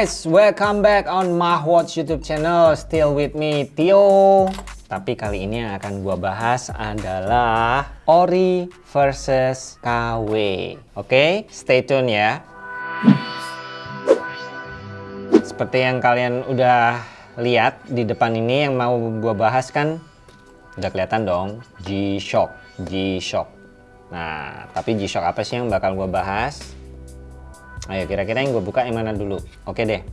guys, welcome back on Mahwatch YouTube channel. Still with me, Tio. Tapi kali ini yang akan gua bahas adalah Ori versus KW. Oke, stay tune ya. Seperti yang kalian udah lihat di depan ini yang mau gua bahas kan udah kelihatan dong G-Shock, G-Shock. Nah, tapi G-Shock apa sih yang bakal gua bahas? Ayo kira-kira yang gue buka yang mana dulu? Oke deh,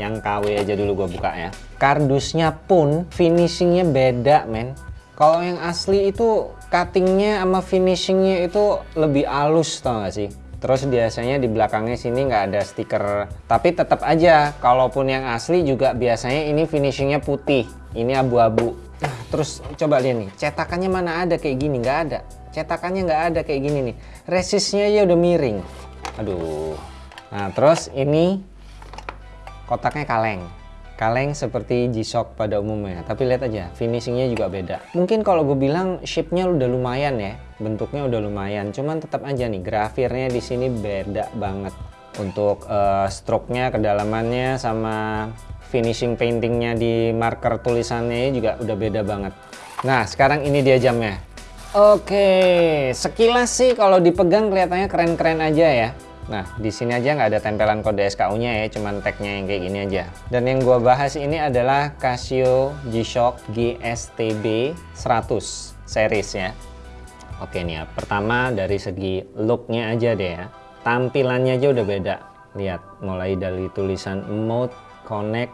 yang KW aja dulu gue buka ya. Kardusnya pun finishingnya beda men. Kalau yang asli itu cuttingnya sama finishingnya itu lebih halus tau gak sih? Terus biasanya di belakangnya sini nggak ada stiker. Tapi tetap aja, kalaupun yang asli juga biasanya ini finishingnya putih. Ini abu-abu. Terus coba lihat nih, cetakannya mana ada kayak gini? Nggak ada. Cetakannya nggak ada kayak gini nih. Resistnya ya udah miring. Aduh, Nah, terus ini kotaknya kaleng. Kaleng seperti G-Shock pada umumnya, tapi lihat aja finishingnya juga beda. Mungkin kalau gue bilang shape-nya udah lumayan ya, bentuknya udah lumayan. Cuman tetap aja nih grafirnya di sini beda banget. Untuk uh, stroke-nya, kedalamannya, sama finishing paintingnya di marker tulisannya juga udah beda banget. Nah, sekarang ini dia jamnya. Oke, sekilas sih kalau dipegang kelihatannya keren-keren aja ya. Nah, di sini aja nggak ada tempelan kode SKU-nya ya, cuman tagnya yang kayak gini aja. Dan yang gua bahas ini adalah Casio G-Shock GSTB 100 series ya. Oke nih ya, pertama dari segi looknya aja deh ya. Tampilannya aja udah beda. Lihat, mulai dari tulisan Mode, Connect,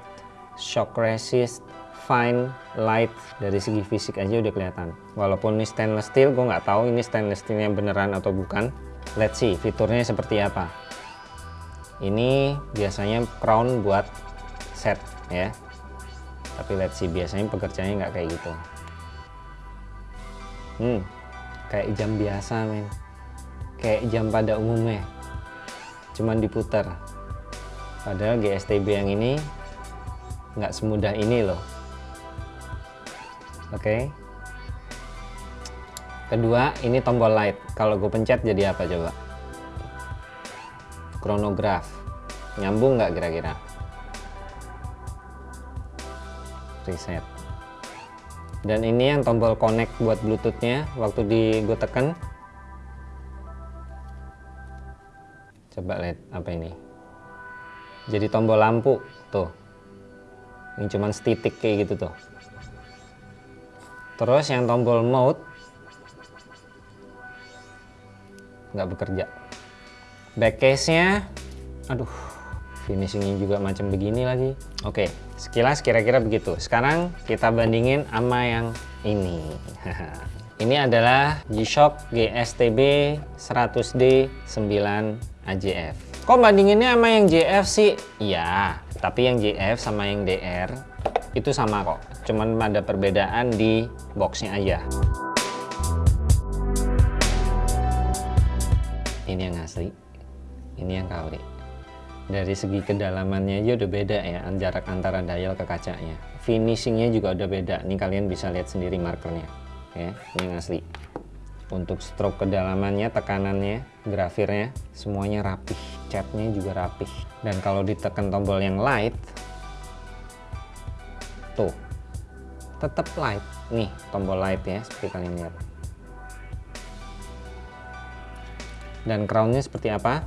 Shock Resist, Fine, Light, dari segi fisik aja udah kelihatan. Walaupun ini stainless steel, gue nggak tahu ini stainless steelnya beneran atau bukan let's see fiturnya seperti apa. Ini biasanya crown buat set ya. Tapi let's see biasanya pekerjaannya nggak kayak gitu. Hmm kayak jam biasa men. Kayak jam pada umumnya. Cuman diputar. Padahal GSTB yang ini nggak semudah ini loh. Oke. okay. Kedua, ini tombol light. Kalau gue pencet jadi apa coba? Chronograph. Nyambung nggak kira-kira? Reset. Dan ini yang tombol connect buat bluetoothnya. Waktu di gue tekan. Coba lihat apa ini. Jadi tombol lampu. Tuh. Ini cuman setitik kayak gitu tuh. Terus yang tombol mode nggak bekerja. Back case nya aduh finishingnya juga macam begini lagi. Oke sekilas kira-kira begitu. Sekarang kita bandingin sama yang ini. Ini adalah G-Shock GSTB 100D 9 AJF kok bandinginnya sama yang JF sih? Iya tapi yang JF sama yang DR itu sama kok. Cuman ada perbedaan di boxnya aja ini yang asli ini yang KW dari segi kedalamannya aja udah beda ya jarak antara dial ke kacanya finishingnya juga udah beda. Ini kalian bisa lihat sendiri markernya ya. Ini yang asli. Untuk stroke kedalamannya tekanannya grafirnya semuanya rapih. Catnya juga rapih. Dan kalau ditekan tombol yang light tuh tetap light. Nih tombol light ya seperti kalian lihat dan crownnya seperti apa?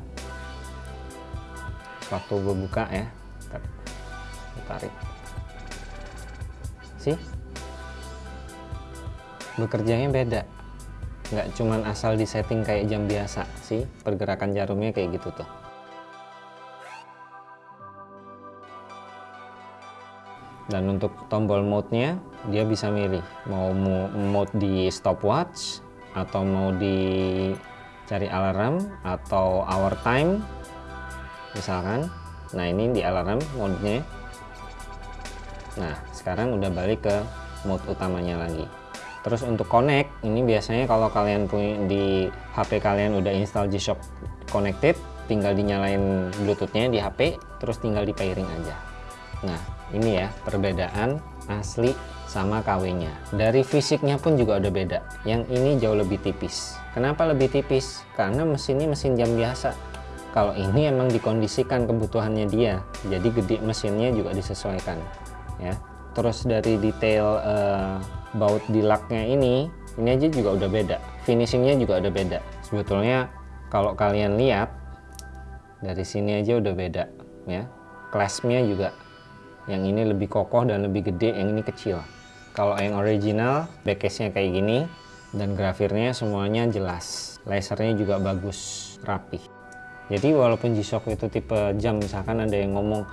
Waktu gue buka ya. Tarik. Sih bekerjanya beda. Nggak cuman asal disetting kayak jam biasa. Sih pergerakan jarumnya kayak gitu tuh. Dan untuk tombol mode-nya dia bisa milih mau mode di stopwatch atau mau di cari alarm atau hour time. Misalkan nah ini di alarm mode-nya nah sekarang udah balik ke mode utamanya lagi. Terus untuk connect ini biasanya kalau kalian punya di HP kalian udah install G-Shock connected tinggal dinyalain bluetoothnya di HP terus tinggal di pairing aja. Nah ini ya perbedaan asli sama KW-nya. Dari fisiknya pun juga udah beda. Yang ini jauh lebih tipis. Kenapa lebih tipis? Karena mesinnya mesin jam biasa. kalau ini emang dikondisikan kebutuhannya dia jadi gede mesinnya juga disesuaikan ya terus dari detail uh, baut di laknya ini ini aja juga udah beda finishingnya juga udah beda sebetulnya kalau kalian lihat dari sini aja udah beda ya claspnya juga yang ini lebih kokoh dan lebih gede yang ini kecil kalau yang original backcase nya kayak gini dan grafirnya semuanya jelas. Lasernya juga bagus rapi jadi walaupun G-Shock itu tipe jam misalkan ada yang ngomong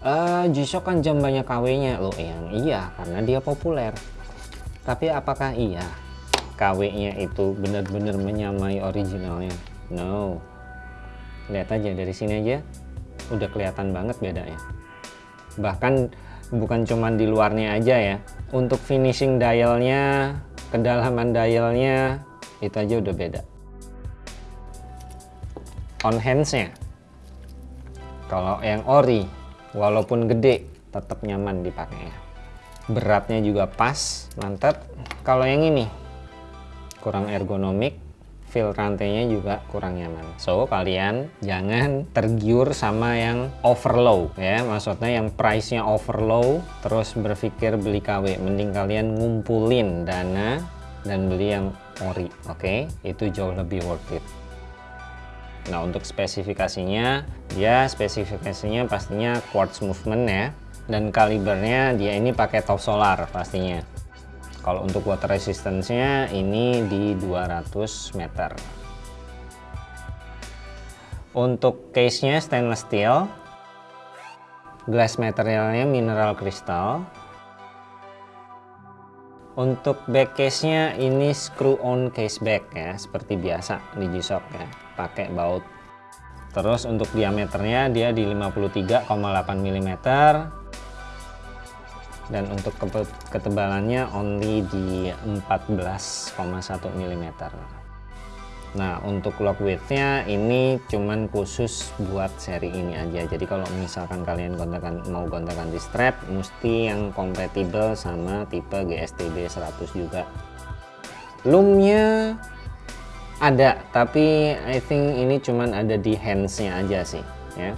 e, G-Shock kan jam banyak KW nya loh yang iya karena dia populer. Tapi apakah iya KW nya itu benar-benar menyamai originalnya? No. Lihat aja dari sini aja udah kelihatan banget bedanya. Bahkan bukan cuman di luarnya aja ya. Untuk finishing dialnya kedalaman dialnya itu aja udah beda. On handsnya kalau yang ori walaupun gede tetap nyaman dipakai. Beratnya juga pas mantap. Kalau yang ini kurang ergonomik feel rantainya juga kurang nyaman so kalian jangan tergiur sama yang overlow ya maksudnya yang price nya overlow terus berpikir beli KW mending kalian ngumpulin dana dan beli yang ori oke okay? itu jauh lebih worth it Nah untuk spesifikasinya, dia spesifikasinya pastinya quartz movement ya. Dan kalibernya dia ini pakai top solar pastinya. Kalau untuk water resistance-nya ini di 200 meter. Untuk case-nya stainless steel. Glass materialnya mineral crystal. Untuk back case-nya ini screw on case back ya, seperti biasa di G-Shock ya pakai baut terus untuk diameternya dia di 53,8 mm dan untuk ketebalannya only di 14,1 mm nah untuk lock widthnya ini cuman khusus buat seri ini aja. Jadi kalau misalkan kalian gontakan mau gontakan di strap mesti yang kompatibel sama tipe GSTB 100 juga. Loomnya ada tapi I think ini cuman ada di handsnya aja sih ya.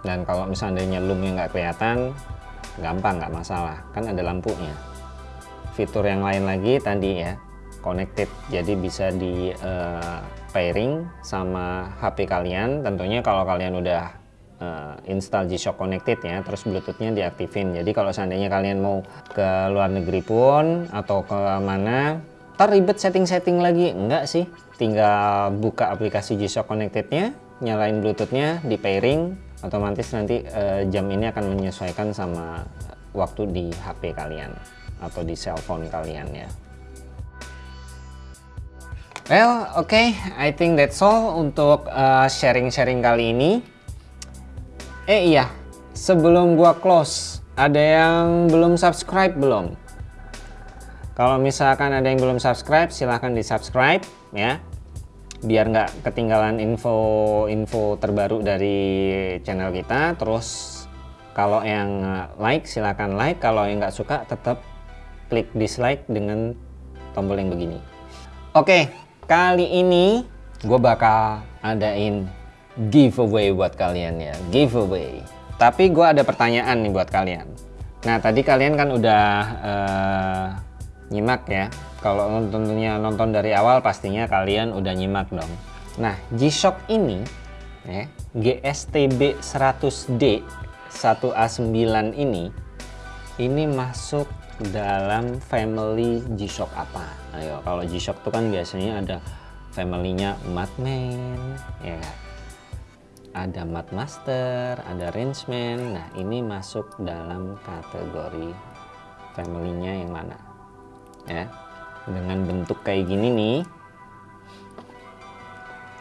Dan kalau misalnya loomnya nggak kelihatan gampang nggak masalah. Kan ada lampunya. Fitur yang lain lagi tadi ya connected. Jadi bisa di uh, pairing sama HP kalian. Tentunya kalau kalian udah uh, install G-Shock connected ya terus bluetoothnya diaktifin. Jadi kalau seandainya kalian mau ke luar negeri pun atau ke mana ribet setting-setting lagi. Enggak sih. Tinggal buka aplikasi G-Shock Connected-nya nyalain Bluetooth-nya di pairing otomatis nanti uh, jam ini akan menyesuaikan sama waktu di HP kalian atau di cellphone kalian ya Well, oke, okay. I think that's all untuk eh, sharing-sharing uh, kali ini. Eh iya, sebelum gua close, ada yang belum subscribe belum? Kalau misalkan ada yang belum subscribe, silahkan di subscribe ya. Biar nggak ketinggalan info-info terbaru dari channel kita. Terus kalau yang like, silahkan like. Kalau yang nggak suka, tetap klik dislike dengan tombol yang begini. Oke, kali ini gue bakal adain giveaway buat kalian ya. Giveaway. Tapi gue ada pertanyaan nih buat kalian. Nah, tadi kalian kan udah... Uh, nyimak ya kalau tentunya nonton dari awal pastinya kalian udah nyimak dong nah G-Shock ini ya, GSTB 100D 1A9 ini ini masuk dalam family G-Shock apa ayo kalau G-Shock itu kan biasanya ada familynya Madman ya kan ada Madmaster, ada Rangeman. Nah, ini masuk dalam kategori familynya yang mana? ya dengan bentuk kayak gini nih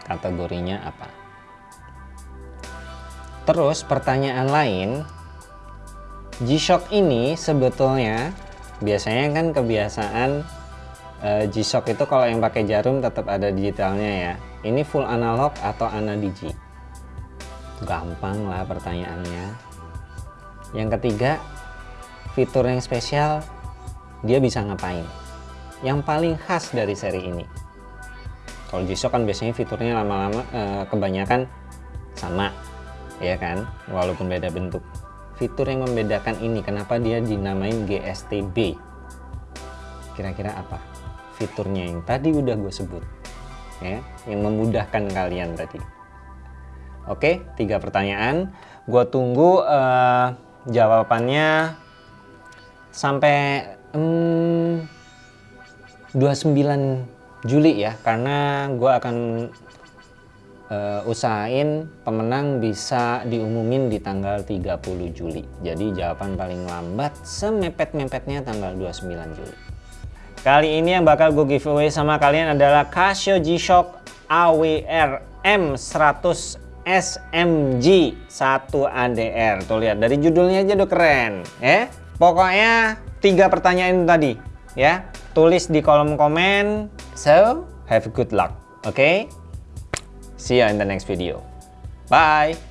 kategorinya apa? Terus pertanyaan lain G-Shock ini sebetulnya biasanya kan kebiasaan uh, G-Shock itu kalau yang pakai jarum tetap ada digitalnya ya. Ini full analog atau anadigi gampang lah pertanyaannya. Yang ketiga fitur yang spesial dia bisa ngapain yang paling khas dari seri ini Kalau G-Shock kan biasanya fiturnya lama-lama eh, kebanyakan sama, ya kan? Walaupun beda bentuk. Fitur yang membedakan ini, kenapa dia dinamain GSTB? Kira-kira apa? Fiturnya yang tadi udah gue sebut, ya, yang memudahkan kalian tadi. Oke, tiga pertanyaan. Gue tunggu eh, jawabannya sampai hmm, 29 Juli ya, karena gue akan uh, usahain pemenang bisa diumumin di tanggal 30 Juli. Jadi jawaban paling lambat semepet-mepetnya tanggal 29 Juli. Kali ini yang bakal gue giveaway sama kalian adalah Casio G-Shock AWR M100 SMG 1 ADR. Tuh lihat dari judulnya aja udah keren, ya. Pokoknya tiga pertanyaan tadi, ya. Tulis di kolom komen. So, have good luck. Okay? See you in the next video. Bye!